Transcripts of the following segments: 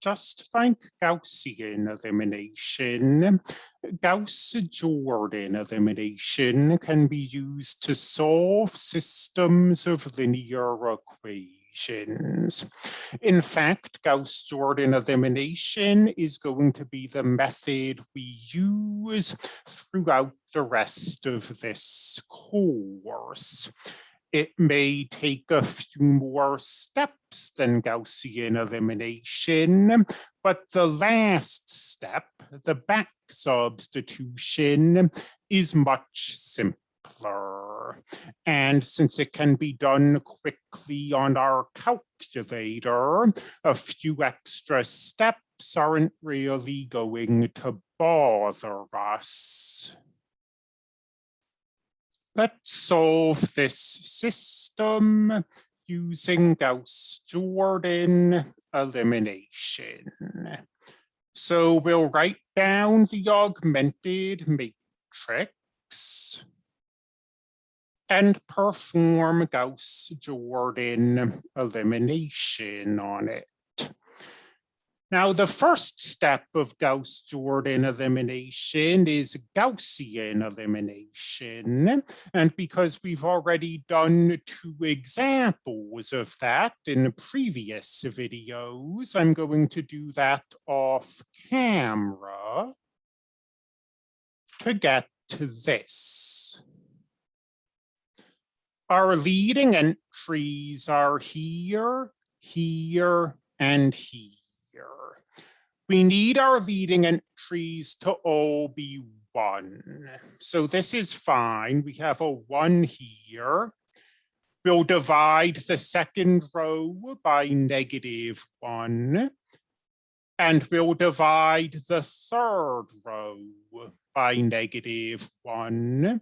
just like Gaussian elimination, Gauss-Jordan elimination can be used to solve systems of linear equations. In fact, Gauss-Jordan elimination is going to be the method we use throughout the rest of this course it may take a few more steps than Gaussian elimination, but the last step, the back substitution, is much simpler. And since it can be done quickly on our calculator, a few extra steps aren't really going to bother us. Let's solve this system using Gauss-Jordan elimination. So we'll write down the augmented matrix and perform Gauss-Jordan elimination on it. Now, the first step of Gauss-Jordan elimination is Gaussian elimination. And because we've already done two examples of that in previous videos, I'm going to do that off camera to get to this. Our leading entries are here, here, and here we need our leading entries to all be one. So this is fine. We have a one here. We'll divide the second row by negative one. And we'll divide the third row by negative one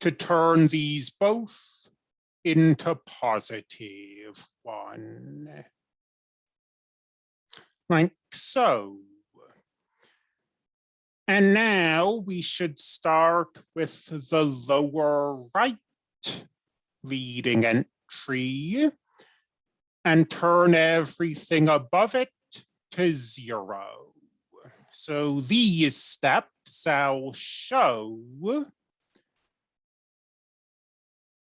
to turn these both into positive one like so. And now we should start with the lower right leading entry and turn everything above it to zero. So these steps I'll show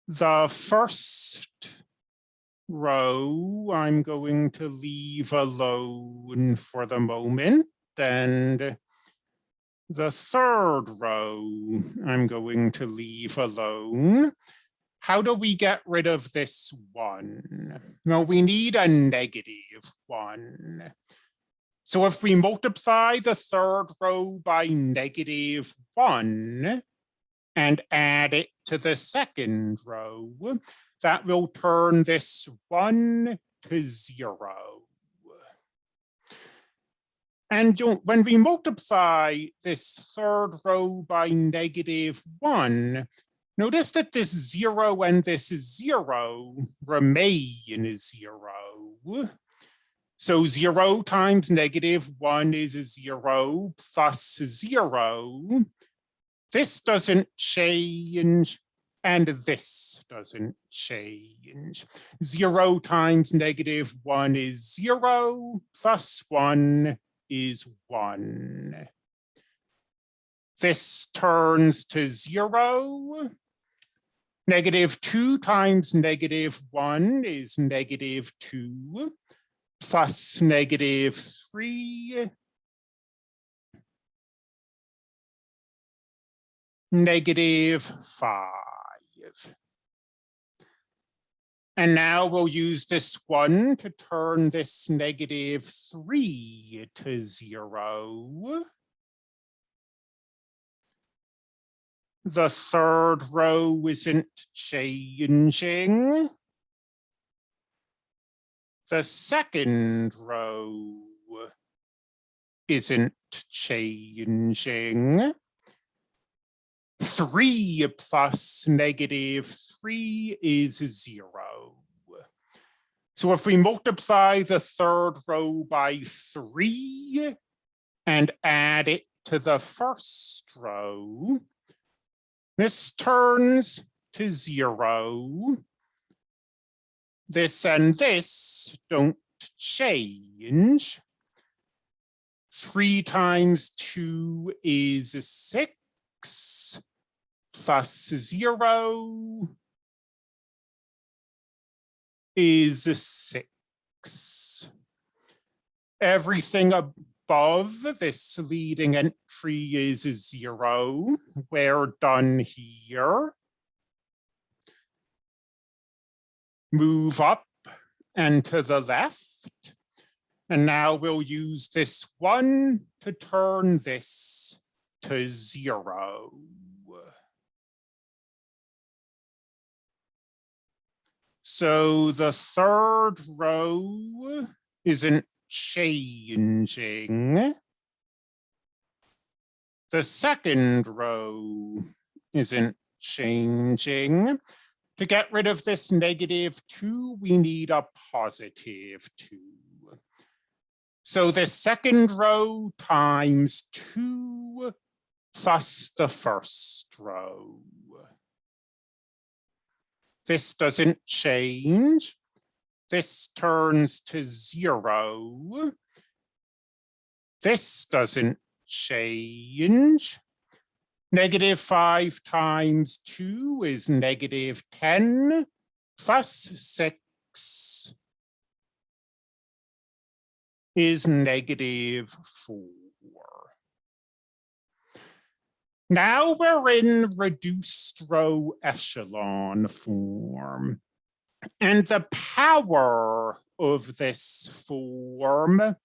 the first row I'm going to leave alone for the moment. And the third row I'm going to leave alone. How do we get rid of this one? Well, we need a negative one. So if we multiply the third row by negative one and add it to the second row, that will turn mm. this one to zero. And when we multiply this third row by negative one, notice that this zero and this zero remain zero. So zero times negative one is a zero plus zero. This doesn't change and this doesn't change. Zero times negative one is zero, plus one is one. This turns to zero. Negative two times negative one is negative two, plus negative three negative five. And now we'll use this one to turn this negative three to zero. The third row isn't changing. The second row isn't changing. Three plus negative three is zero. So if we multiply the third row by three and add it to the first row, this turns to zero. This and this don't change. Three times two is plus zero is six. Everything above this leading entry is zero. We're done here. Move up and to the left. And now we'll use this one to turn this to zero. So the third row isn't changing. The second row isn't changing. To get rid of this negative two, we need a positive two. So the second row times two plus the first row. This doesn't change. This turns to zero. This doesn't change. Negative five times two is negative 10 plus six is negative four. Now we're in reduced row echelon form. And the power of this form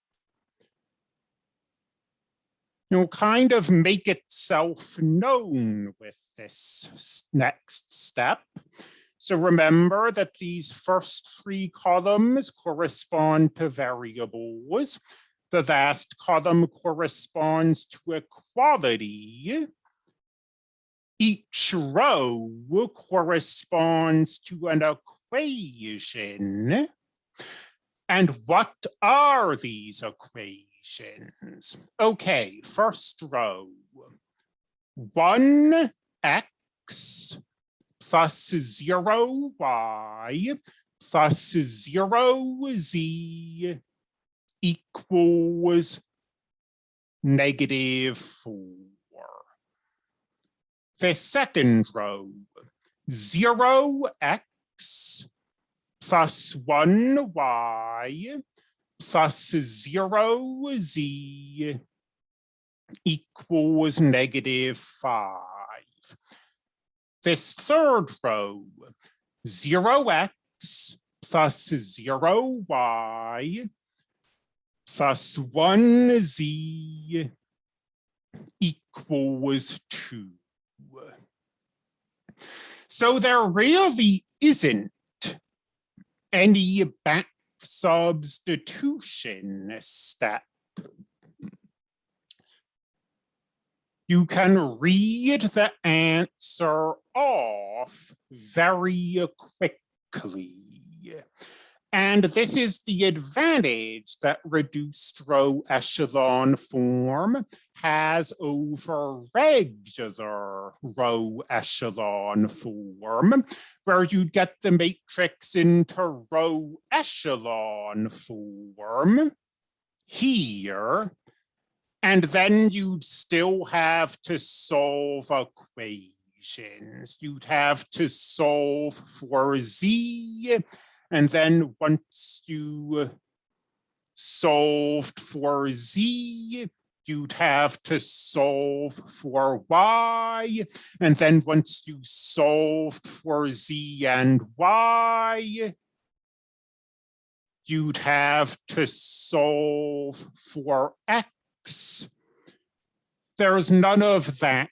know, kind of make itself known with this next step. So remember that these first three columns correspond to variables. The last column corresponds to a quality each row corresponds to an equation. And what are these equations? Okay, first row, 1x plus 0y plus 0z equals negative 4 the second row, 0x plus 1y plus 0z equals negative 5. This third row, 0x plus 0y plus 1z equals 2. So there really isn't any back substitution step. You can read the answer off very quickly. And this is the advantage that reduced row echelon form has over regular row echelon form, where you get the matrix into row echelon form here, and then you'd still have to solve equations. You'd have to solve for z and then once you uh, solved for z, you'd have to solve for y. And then once you solved for z and y, you'd have to solve for x. There's none of that